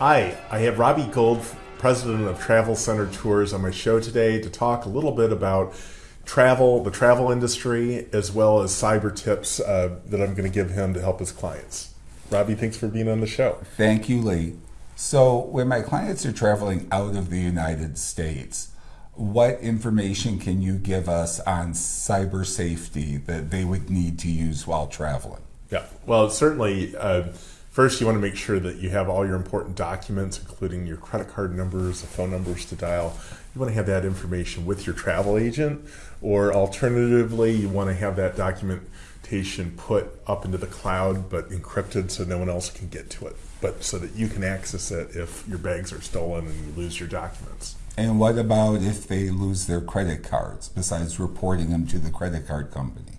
Hi, I have Robbie Gold, president of Travel Center Tours, on my show today to talk a little bit about travel, the travel industry, as well as cyber tips uh, that I'm going to give him to help his clients. Robbie, thanks for being on the show. Thank you, Lee. So, when my clients are traveling out of the United States, what information can you give us on cyber safety that they would need to use while traveling? Yeah, well, certainly. Uh, First, you want to make sure that you have all your important documents, including your credit card numbers, the phone numbers to dial. You want to have that information with your travel agent, or alternatively, you want to have that documentation put up into the cloud but encrypted so no one else can get to it, but so that you can access it if your bags are stolen and you lose your documents. And what about if they lose their credit cards, besides reporting them to the credit card company?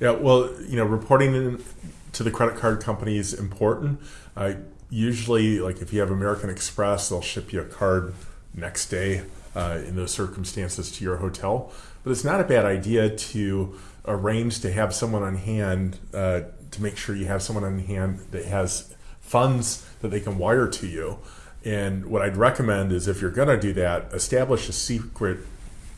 Yeah, well, you know, reporting to the credit card company is important. Uh, usually, like if you have American Express, they'll ship you a card next day uh, in those circumstances to your hotel. But it's not a bad idea to arrange to have someone on hand uh, to make sure you have someone on hand that has funds that they can wire to you. And what I'd recommend is if you're going to do that, establish a secret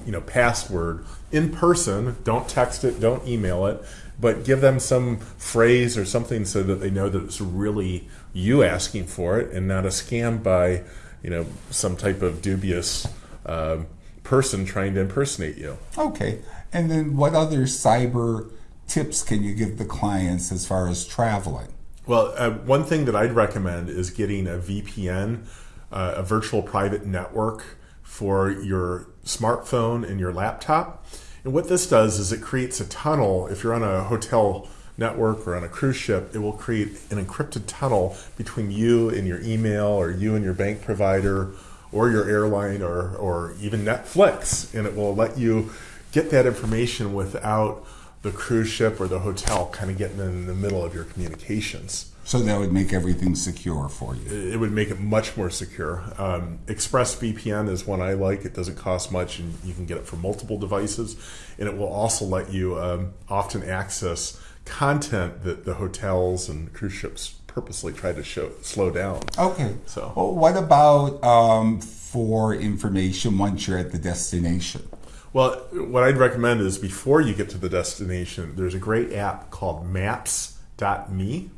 you know password in person don't text it don't email it but give them some phrase or something so that they know that it's really you asking for it and not a scam by you know some type of dubious uh, person trying to impersonate you. Okay. And then what other cyber tips can you give the clients as far as traveling? Well uh, one thing that i'd recommend is getting a vpn uh, a virtual private network for your smartphone and your laptop. And what this does is it creates a tunnel. If you're on a hotel network or on a cruise ship, it will create an encrypted tunnel between you and your email or you and your bank provider or your airline or, or even Netflix. And it will let you get that information without the cruise ship or the hotel kind of getting in the middle of your communications. So that would make everything secure for you. It would make it much more secure. Um, ExpressVPN is one I like. It doesn't cost much, and you can get it for multiple devices. And it will also let you um, often access content that the hotels and cruise ships purposely try to show slow down. Okay. So, well, what about um, for information once you're at the destination? Well, what I'd recommend is before you get to the destination, there's a great app called Maps.me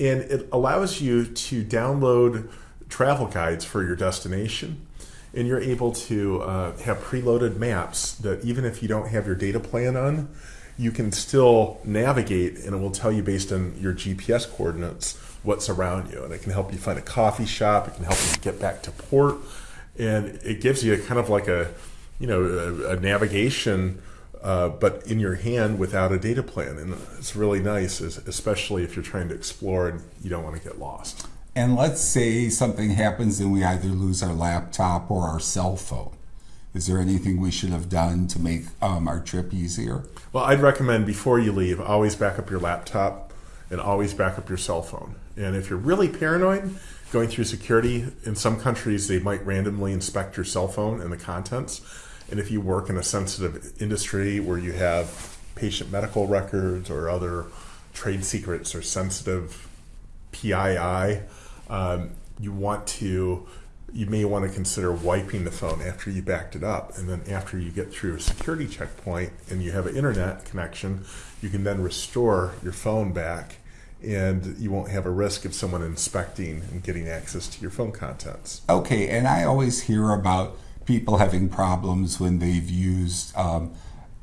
and it allows you to download travel guides for your destination. And you're able to uh, have preloaded maps that even if you don't have your data plan on you can still navigate and it will tell you based on your GPS coordinates what's around you. And it can help you find a coffee shop. It can help you get back to port. And it gives you kind of like a you know a, a navigation uh, but in your hand without a data plan. And it's really nice, especially if you're trying to explore and you don't want to get lost. And let's say something happens and we either lose our laptop or our cell phone. Is there anything we should have done to make um, our trip easier? Well, I'd recommend before you leave, always back up your laptop and always back up your cell phone. And if you're really paranoid, going through security, in some countries, they might randomly inspect your cell phone and the contents. And if you work in a sensitive industry where you have patient medical records or other trade secrets or sensitive PII, um, you want to you may want to consider wiping the phone after you backed it up. And then after you get through a security checkpoint and you have an internet connection you can then restore your phone back and you won't have a risk of someone inspecting and getting access to your phone contents. Okay and i always hear about people having problems when they've used um,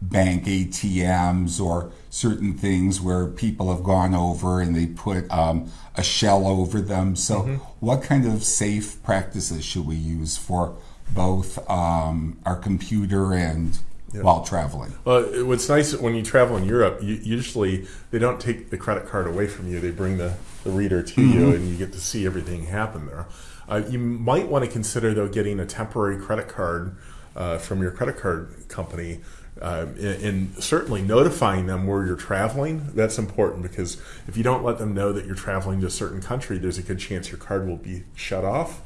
bank ATMs or certain things where people have gone over and they put um, a shell over them. So, mm-hmm. what kind of safe practices should we use for both um, our computer and while traveling? Well, what's nice when you travel in Europe, you, usually they don't take the credit card away from you. They bring the, the reader to mm-hmm. you, and you get to see everything happen there. Uh, you might want to consider, though, getting a temporary credit card uh, from your credit card company uh, and, certainly notifying them where you're traveling. That's important because if you don't let them know that you're traveling to a certain country, there's a good chance your card will be shut off.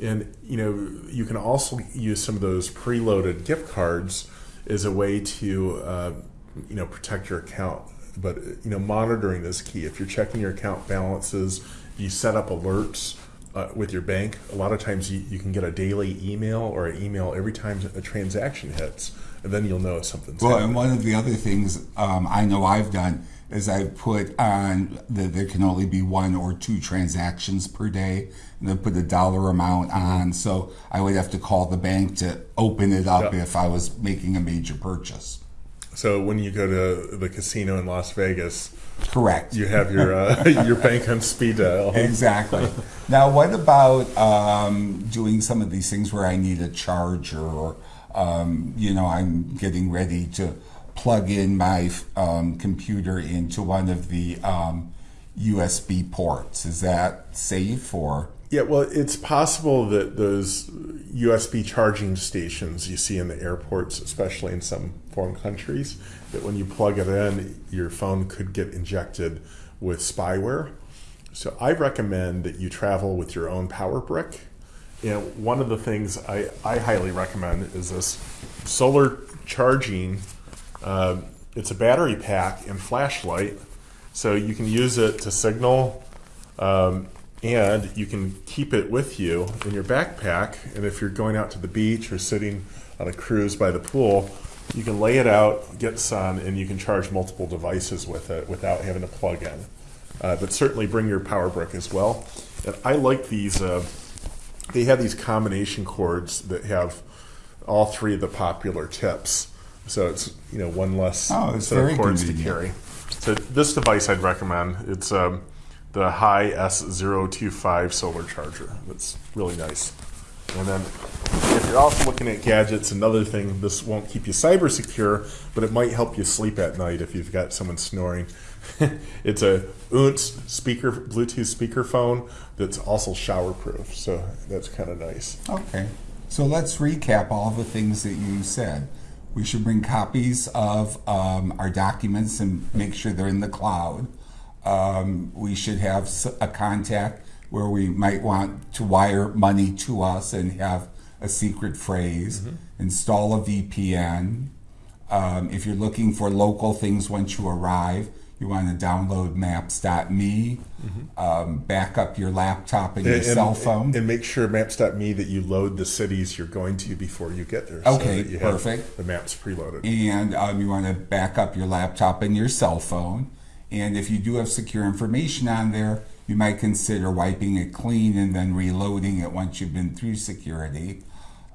And you know, you can also use some of those preloaded gift cards as a way to uh, you know protect your account. But you know, monitoring is key. If you're checking your account balances, you set up alerts uh, with your bank, a lot of times you, you can get a daily email or an email every time a transaction hits, and then you'll know something's Well, happening. and one of the other things um, I know I've done is I've put on that there can only be one or two transactions per day, and then put a dollar amount on. So I would have to call the bank to open it up Yeah. if I was making a major purchase. So when you go to the casino in Las Vegas, Correct. you have your uh, your bank on speed dial. Exactly. now, what about um, doing some of these things where I need a charger or, um, you know, I'm getting ready to plug in my um, computer into one of the um, USB ports? Is that safe or? Yeah, well, it's possible that those USB charging stations you see in the airports, especially in some foreign countries, that when you plug it in, your phone could get injected with spyware. So I recommend that you travel with your own power brick. And one of the things I, I highly recommend is this solar charging. Um, it's a battery pack and flashlight, so you can use it to signal um, and you can keep it with you in your backpack. And if you're going out to the beach or sitting on a cruise by the pool, you can lay it out, get sun, and you can charge multiple devices with it without having to plug in. Uh, but certainly bring your power brick as well. And I like these. Uh, they have these combination cords that have all three of the popular tips. So it's you know one less Oh, set of cords to carry. So this device I'd recommend. It's um, the High S025 solar charger. That's really nice. And then if you're also looking at gadgets, another thing, this won't keep you cyber secure, but it might help you sleep at night if you've got someone snoring. it's a UNTS speaker, Bluetooth speakerphone that's also shower proof. So that's kind of nice. Okay. So let's recap all the things that you said. We should bring copies of um, our documents and make sure they're in the cloud. Um, we should have a contact where we might want to wire money to us and have a secret phrase. Install a VPN. Um, if you're looking for local things once you arrive, you want to download maps.me, um, back up your laptop and your And- cell phone. And make sure maps.me that you load the cities you're going to before you get there. so Okay, have perfect. The maps preloaded. and um, you want to back up your laptop and your cell phone. And if you do have secure information on there, you might consider wiping it clean and then reloading it once you've been through security.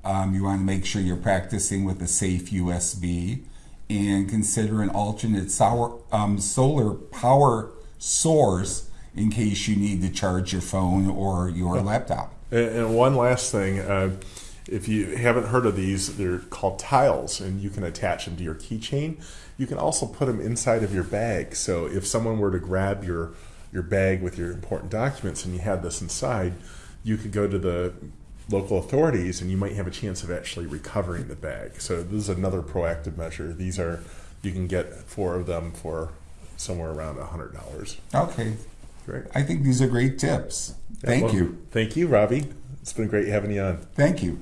Um, you want to make sure you're practicing with a safe USB and consider an alternate sour, um, solar power source in case you need to charge your phone or your laptop. And, and one last thing, uh, if you haven't heard of these, they're called tiles, and you can attach them to your keychain. You can also put them inside of your bag. So if someone were to grab your your bag with your important documents and you had this inside, you could go to the local authorities and you might have a chance of actually recovering the bag. So this is another proactive measure. These are you can get four of them for somewhere around a hundred dollars. Okay, Great. I think these are great tips. Thank Well, you. Thank you, Robbie. It's been great having you on. Thank you.